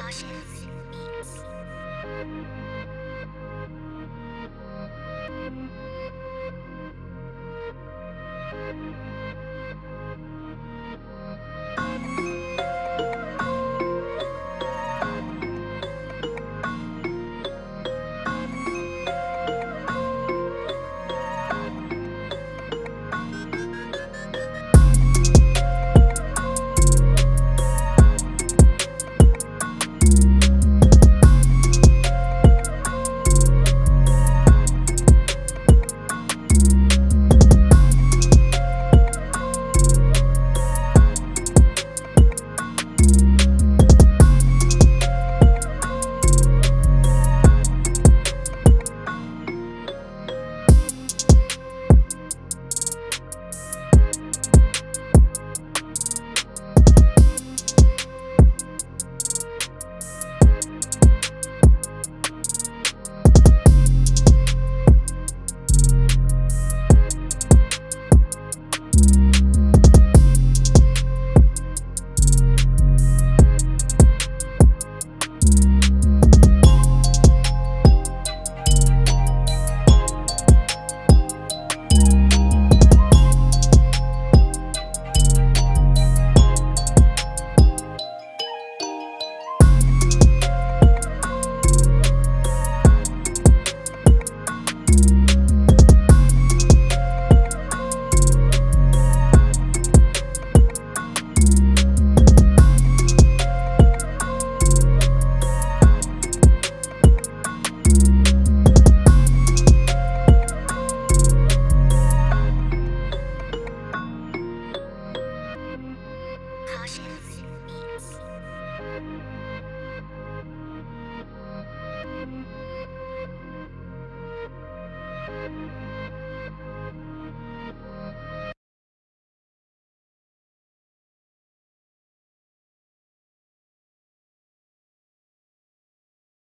好像自己迷了。